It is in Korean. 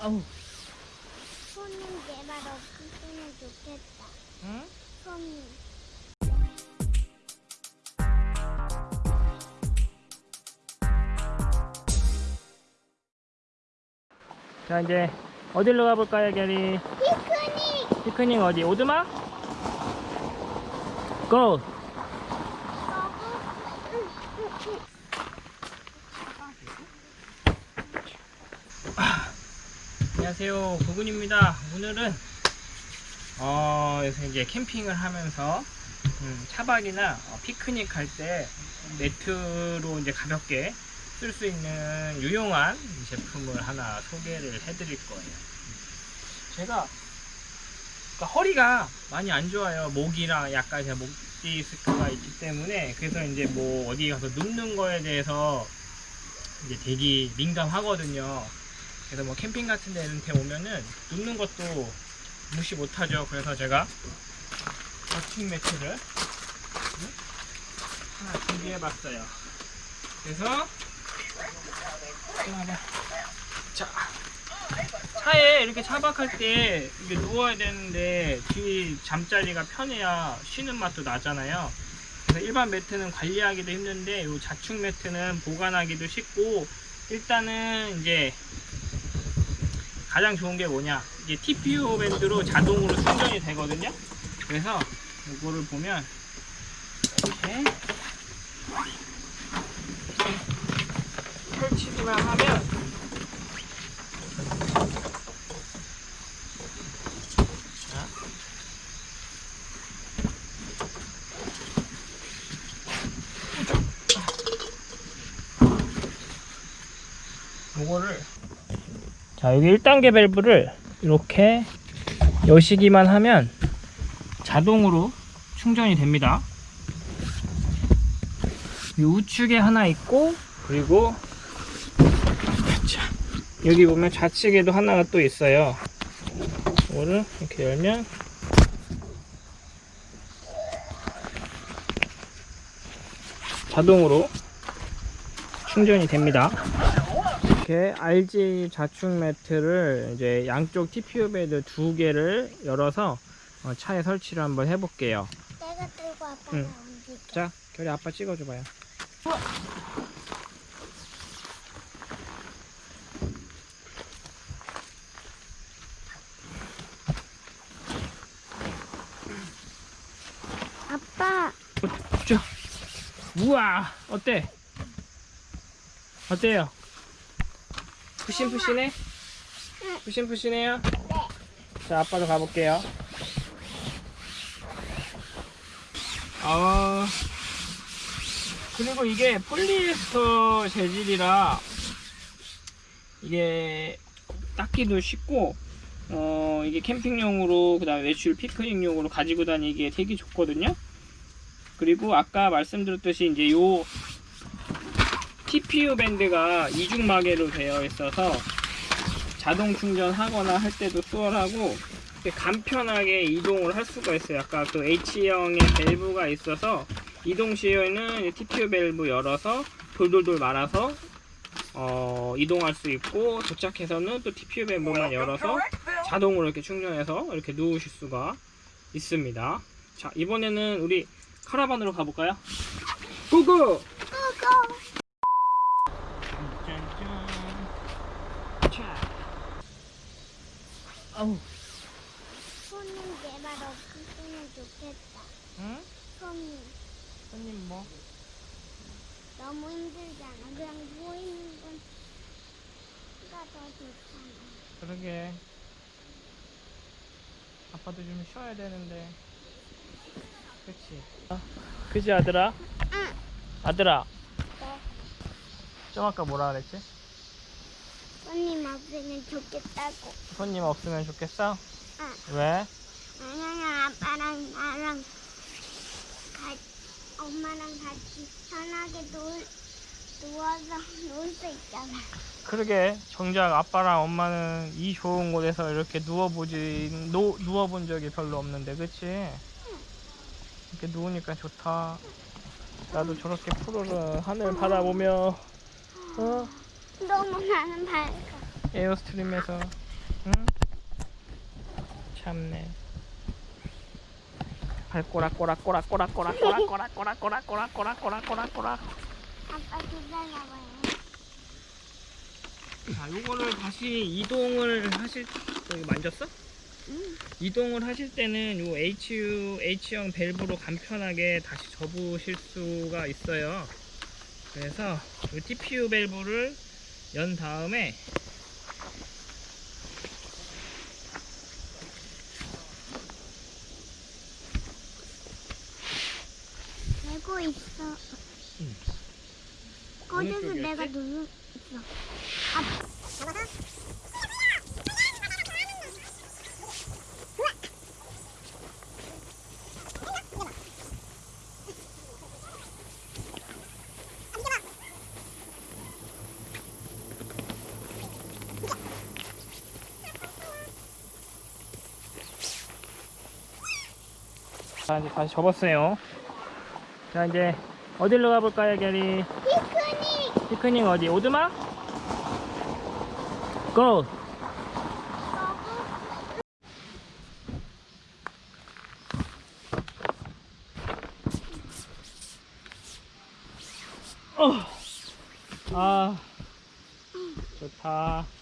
아우. 손님 제발 없으면 좋겠다. 응? 손님. 자 이제 어디로 가볼까요, 게리? 피크닉! 피크닉 어디? 오두막? 고! 안녕하세요, 구군입니다. 오늘은 어 이제 캠핑을 하면서 음, 차박이나 어, 피크닉 할때 매트로 이제 가볍게 쓸 수 있는 유용한 제품을 하나 소개를 해드릴 거예요. 제가 그러니까 허리가 많이 안 좋아요. 목이랑 약간 제가 목 디스크가 있기 때문에 그래서 이제 뭐 어디 가서 눕는 거에 대해서 이제 되게 민감하거든요. 그래서 뭐 캠핑 같은 데 이런 데 오면은 눕는 것도 무시 못하죠. 그래서 제가 버팅 매트를 음? 하나 준비해봤어요. 그래서 자 차에 이렇게 차박할 때 이게 누워야 되는데 뒤 잠자리가 편해야 쉬는 맛도 나잖아요. 그래서 일반 매트는 관리하기도 힘든데 이 자축 매트는 보관하기도 쉽고 일단은 이제 가장 좋은 게 뭐냐 이게 TPU 밴드로 자동으로 충전이 되거든요. 그래서 이거를 보면 이렇게 펼치기만 하면 자. 요거를 자 여기 1단계 밸브를 이렇게 여시기만 하면 자동으로 충전이 됩니다. 이 우측에 하나 있고 그리고 자, 여기 보면 좌측에도 하나가 또 있어요. 이거를 이렇게 열면 자동으로 충전이 됩니다 이렇게 RG 자축 매트를 이제 양쪽 TPU 베드 두 개를 열어서 어, 차에 설치를 한번 해볼게요 내가 들고 아빠가 응. 옮길게. 자 결이 아빠 찍어줘봐요 아빠, 자, 우와, 어때? 어때요? 푸신푸신해? 푸신푸신해요? 자, 아빠도 가볼게요. 어, 그리고 이게 폴리에스터 재질이라 이게 닦기도 쉽고 어 이게 캠핑용으로 그 다음에 외출 피크닉용으로 가지고 다니기에 되게 좋거든요. 그리고 아까 말씀드렸듯이 이제 요 TPU 밴드가 이중 마개로 되어 있어서 자동 충전하거나 할 때도 수월하고 간편하게 이동을 할 수가 있어요. 아까 그 H형의 밸브가 있어서 이동 시에는 TPU 밸브 열어서 돌돌돌 말아서 어, 이동할 수 있고 도착해서는 또 TPU 밸브만 열어서 자동으로 이렇게 충전해서 이렇게 누우실 수가 있습니다. 자 이번에는 우리 카라반으로 가볼까요? 고고! 아우, 손님 제발 없으면 좋겠다. 응? 손님. 손님 뭐? 너무 힘들잖아. 그냥 누워있는 건가 더 좋잖아. 그러게. 아빠도 좀 쉬어야 되는데. 그치? 아, 그지 아들아? 응. 아들아, 네. 좀 아까 뭐라 그랬지? 손님 없으면 좋겠다고. 손님 없으면 좋겠어? 응. 왜? 왜냐면 아빠랑 나랑 같이, 엄마랑 같이 편하게 누, 누워서 놀 수 있잖아. 그러게 정작 아빠랑 엄마는 이 좋은 곳에서 이렇게 누워보지 노, 누워본 적이 별로 없는데 그치? 이렇게 누우니까 좋다 나도 저렇게 푸르른 하늘 바라보며 어 너무 나는 밝아. 에어스트림에서 응? 참네 발꼬락꼬락꼬락꼬락꼬락꼬락꼬락꼬락꼬락꼬락꼬락꼬락꼬락꼬락꼬락 아빠 기다려봐요. 자 요거를 다시 이동을 하실 여기 만졌어? 응. 이동을 하실 때는 요 HU, H형 밸브로 간편하게 다시 접으실 수가 있어요. 그래서 요 TPU 밸브를 연 다음에 되고 있어. 응. 꺼져서 어느 쪽이었지? 내가 누르 자 이제 다시 접었어요. 자 이제 어디로 가볼까요, 게리? 피크닉 피크닉 어디? 오두막? 고! 어. 아 좋다.